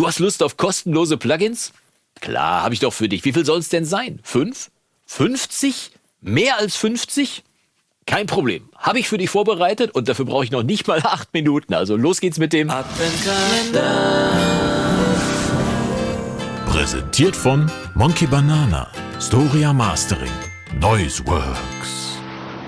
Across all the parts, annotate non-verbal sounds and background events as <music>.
Du hast Lust auf kostenlose Plugins? Klar, habe ich doch für dich. Wie viel soll es denn sein? Fünf? 50? Mehr als 50? Kein Problem. Habe ich für dich vorbereitet und dafür brauche ich noch nicht mal acht Minuten. Also los geht's mit dem Adventskalender. Präsentiert von Monkey Banana, Storia Mastering, Noiseworks.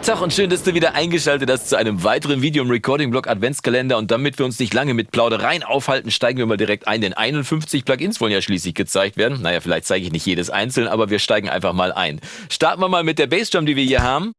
Tag und schön, dass du wieder eingeschaltet hast zu einem weiteren Video im Recording-Blog Adventskalender. Und damit wir uns nicht lange mit Plaudereien aufhalten, steigen wir mal direkt ein, denn 51 Plugins wollen ja schließlich gezeigt werden. Naja, vielleicht zeige ich nicht jedes einzeln, aber wir steigen einfach mal ein. Starten wir mal mit der Bassdrum, die wir hier haben.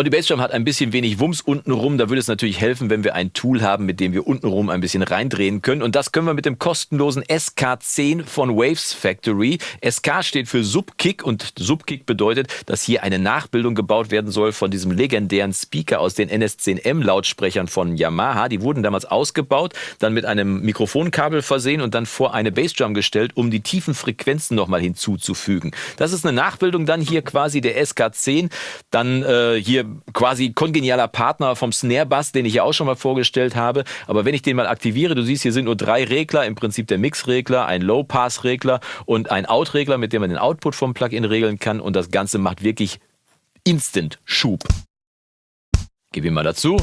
Und die Bassdrum hat ein bisschen wenig Wumms untenrum. Da würde es natürlich helfen, wenn wir ein Tool haben, mit dem wir untenrum ein bisschen reindrehen können. Und das können wir mit dem kostenlosen SK10 von Waves Factory. SK steht für Subkick und Subkick bedeutet, dass hier eine Nachbildung gebaut werden soll von diesem legendären Speaker aus den NS10M Lautsprechern von Yamaha. Die wurden damals ausgebaut, dann mit einem Mikrofonkabel versehen und dann vor eine Bassdrum gestellt, um die tiefen Frequenzen nochmal hinzuzufügen. Das ist eine Nachbildung dann hier quasi der SK10. Dann äh, hier quasi kongenialer Partner vom Snare Bass, den ich ja auch schon mal vorgestellt habe. Aber wenn ich den mal aktiviere, du siehst, hier sind nur drei Regler, im Prinzip der Mix-Regler, ein Low-Pass-Regler und ein Out-Regler, mit dem man den Output vom Plugin regeln kann. Und das Ganze macht wirklich Instant Schub. Gib ihn mal dazu.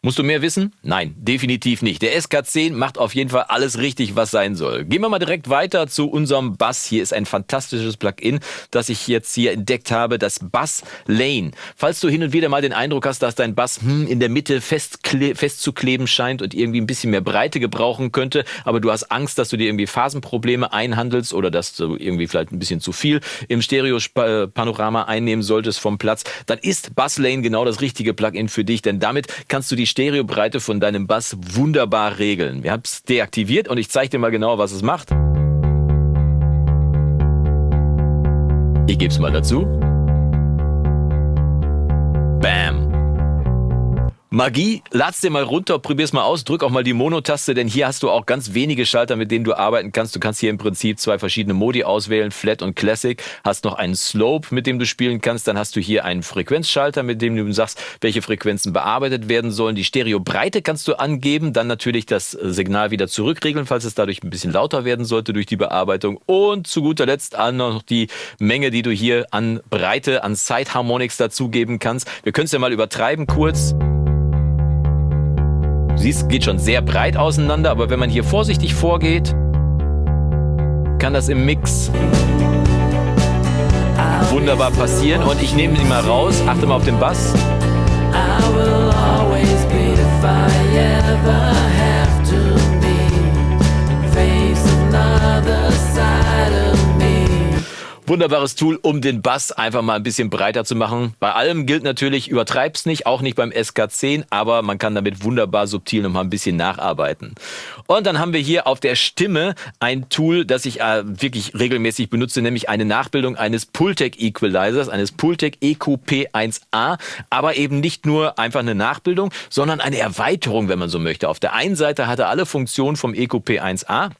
Musst du mehr wissen? Nein, definitiv nicht. Der SK10 macht auf jeden Fall alles richtig, was sein soll. Gehen wir mal direkt weiter zu unserem Bass. Hier ist ein fantastisches Plugin, das ich jetzt hier entdeckt habe, das Bass Lane. Falls du hin und wieder mal den Eindruck hast, dass dein Bass hm, in der Mitte fest, fest zu kleben scheint und irgendwie ein bisschen mehr Breite gebrauchen könnte, aber du hast Angst, dass du dir irgendwie Phasenprobleme einhandelst oder dass du irgendwie vielleicht ein bisschen zu viel im Stereo-Panorama einnehmen solltest vom Platz, dann ist Bass Lane genau das richtige Plugin für dich, denn damit kannst du die Stereobreite von deinem Bass wunderbar regeln. Wir haben es deaktiviert und ich zeige dir mal genau, was es macht. Ich gebe es mal dazu. Magie, lad's dir mal runter, probier's mal aus, drück auch mal die Mono-Taste, denn hier hast du auch ganz wenige Schalter, mit denen du arbeiten kannst. Du kannst hier im Prinzip zwei verschiedene Modi auswählen, Flat und Classic. Hast noch einen Slope, mit dem du spielen kannst. Dann hast du hier einen Frequenzschalter, mit dem du sagst, welche Frequenzen bearbeitet werden sollen. Die Stereobreite kannst du angeben, dann natürlich das Signal wieder zurückregeln, falls es dadurch ein bisschen lauter werden sollte durch die Bearbeitung. Und zu guter Letzt noch die Menge, die du hier an Breite, an Side Harmonics dazugeben kannst. Wir können es ja mal übertreiben kurz. Siehst, geht schon sehr breit auseinander, aber wenn man hier vorsichtig vorgeht, kann das im Mix wunderbar passieren. Und ich nehme ihn mal raus, achte mal auf den Bass. I will always be if I ever have to Wunderbares Tool, um den Bass einfach mal ein bisschen breiter zu machen. Bei allem gilt natürlich, übertreib's nicht, auch nicht beim SK10, aber man kann damit wunderbar subtil noch mal ein bisschen nacharbeiten. Und dann haben wir hier auf der Stimme ein Tool, das ich äh, wirklich regelmäßig benutze, nämlich eine Nachbildung eines Pultec Equalizers, eines Pultec EQP1A, aber eben nicht nur einfach eine Nachbildung, sondern eine Erweiterung, wenn man so möchte. Auf der einen Seite hat er alle Funktionen vom EQP1A,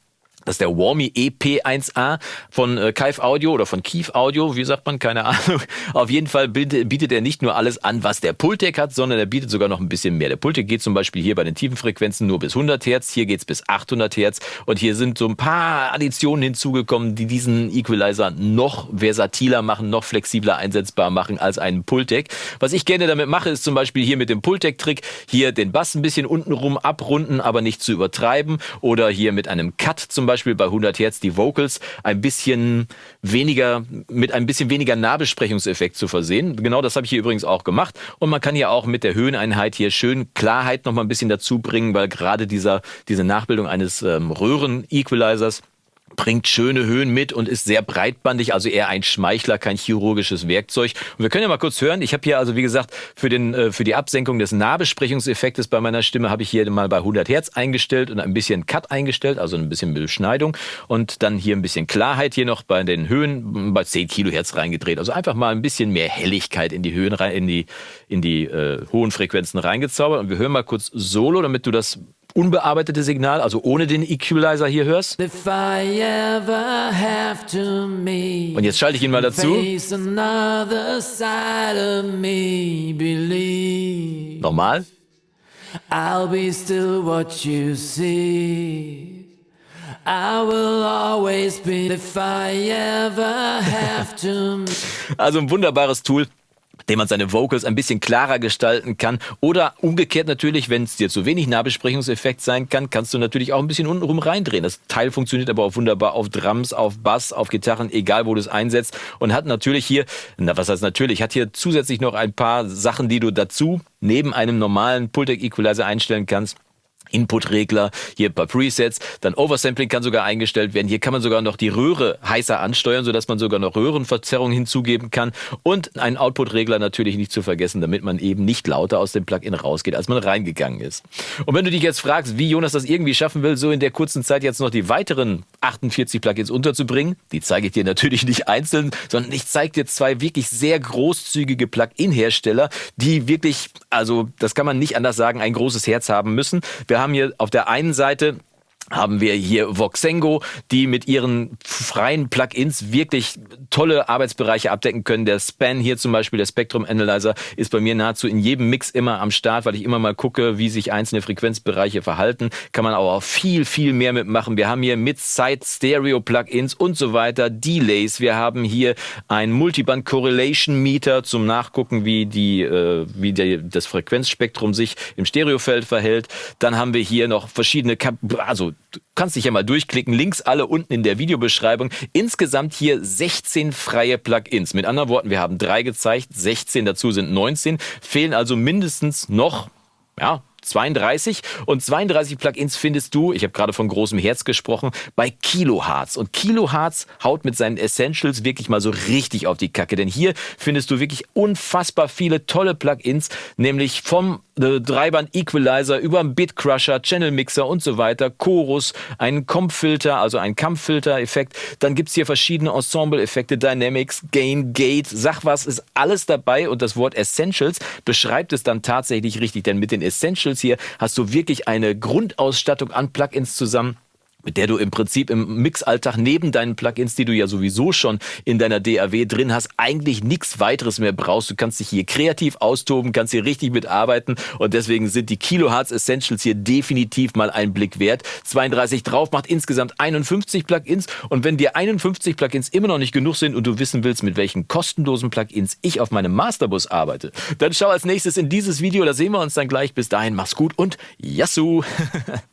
das ist der Warmy EP1A von äh, Kive Audio oder von Keef Audio, wie sagt man, keine Ahnung. <laughs> Auf jeden Fall bietet, bietet er nicht nur alles an, was der Pultec hat, sondern er bietet sogar noch ein bisschen mehr. Der Pultec geht zum Beispiel hier bei den tiefen Frequenzen nur bis 100 Hertz, hier geht's bis 800 Hertz und hier sind so ein paar Additionen hinzugekommen, die diesen Equalizer noch versatiler machen, noch flexibler einsetzbar machen als einen Pultec. Was ich gerne damit mache, ist zum Beispiel hier mit dem Pultec-Trick hier den Bass ein bisschen untenrum abrunden, aber nicht zu übertreiben oder hier mit einem Cut zum Beispiel Beispiel bei 100 Hertz die Vocals ein bisschen weniger, mit ein bisschen weniger Nahbesprechungseffekt zu versehen. Genau das habe ich hier übrigens auch gemacht. Und man kann ja auch mit der Höheneinheit hier schön Klarheit noch mal ein bisschen dazu bringen, weil gerade dieser, diese Nachbildung eines ähm, Röhren-Equalizers bringt schöne Höhen mit und ist sehr breitbandig, also eher ein Schmeichler, kein chirurgisches Werkzeug. Und wir können ja mal kurz hören. Ich habe hier also, wie gesagt, für, den, äh, für die Absenkung des Nahbesprechungseffektes bei meiner Stimme habe ich hier mal bei 100 Hertz eingestellt und ein bisschen Cut eingestellt, also ein bisschen Beschneidung. Und dann hier ein bisschen Klarheit hier noch bei den Höhen bei 10 Kilohertz reingedreht. Also einfach mal ein bisschen mehr Helligkeit in die Höhen rein, in die, in die äh, hohen Frequenzen reingezaubert. Und wir hören mal kurz Solo, damit du das unbearbeitete Signal, also ohne den Equalizer hier hörst. Und jetzt schalte ich ihn mal dazu. Nochmal. I'll be still what you see. I will always be if I ever have to. <laughs> Also ein wunderbares Tool dem man seine Vocals ein bisschen klarer gestalten kann. Oder umgekehrt natürlich, wenn es dir zu wenig Nahbesprechungseffekt sein kann, kannst du natürlich auch ein bisschen untenrum reindrehen. Das Teil funktioniert aber auch wunderbar auf Drums, auf Bass, auf Gitarren, egal wo du es einsetzt. Und hat natürlich hier, na was heißt natürlich, hat hier zusätzlich noch ein paar Sachen, die du dazu neben einem normalen Pultec Equalizer einstellen kannst. Input-Regler, hier paar Presets, dann Oversampling kann sogar eingestellt werden. Hier kann man sogar noch die Röhre heißer ansteuern, sodass man sogar noch Röhrenverzerrung hinzugeben kann und einen Output-Regler natürlich nicht zu vergessen, damit man eben nicht lauter aus dem Plugin rausgeht, als man reingegangen ist. Und wenn du dich jetzt fragst, wie Jonas das irgendwie schaffen will, so in der kurzen Zeit jetzt noch die weiteren 48 Plugins unterzubringen, die zeige ich dir natürlich nicht einzeln, sondern ich zeige dir zwei wirklich sehr großzügige Plugin-Hersteller, die wirklich, also das kann man nicht anders sagen, ein großes Herz haben müssen. Wir haben hier auf der einen Seite haben wir hier Voxengo, die mit ihren freien Plugins wirklich tolle Arbeitsbereiche abdecken können. Der Span hier zum Beispiel, der Spectrum Analyzer, ist bei mir nahezu in jedem Mix immer am Start, weil ich immer mal gucke, wie sich einzelne Frequenzbereiche verhalten. Kann man aber auch viel, viel mehr mitmachen. Wir haben hier Mid-Side-Stereo-Plugins und so weiter, Delays. Wir haben hier ein Multiband Correlation Meter zum Nachgucken, wie die, äh, wie der, das Frequenzspektrum sich im Stereofeld verhält. Dann haben wir hier noch verschiedene, also du kannst dich ja mal durchklicken, Links alle unten in der Videobeschreibung. Insgesamt hier 16 freie Plugins. Mit anderen Worten, wir haben drei gezeigt, 16 dazu sind 19, fehlen also mindestens noch ja, 32 und 32 Plugins findest du, ich habe gerade von großem Herz gesprochen, bei Kilohertz. Und Kilohertz haut mit seinen Essentials wirklich mal so richtig auf die Kacke, denn hier findest du wirklich unfassbar viele tolle Plugins, nämlich vom äh, Dreiband Equalizer über Bitcrusher, Channel Mixer und so weiter, Chorus, einen Comp-Filter, also einen Kampffilter-Effekt. Dann gibt's hier verschiedene Ensemble-Effekte, Dynamics, Gain, Gate, sag was, ist alles dabei. Und das Wort Essentials beschreibt es dann tatsächlich richtig, denn mit den Essentials hier hast du wirklich eine Grundausstattung an Plugins zusammen mit der du im Prinzip im Mixalltag neben deinen Plugins, die du ja sowieso schon in deiner DAW drin hast, eigentlich nichts weiteres mehr brauchst. Du kannst dich hier kreativ austoben, kannst hier richtig mitarbeiten und deswegen sind die Kilohertz Essentials hier definitiv mal ein Blick wert. 32 drauf macht insgesamt 51 Plugins und wenn dir 51 Plugins immer noch nicht genug sind und du wissen willst, mit welchen kostenlosen Plugins ich auf meinem Masterbus arbeite, dann schau als nächstes in dieses Video, da sehen wir uns dann gleich. Bis dahin, mach's gut und Yassou! <laughs>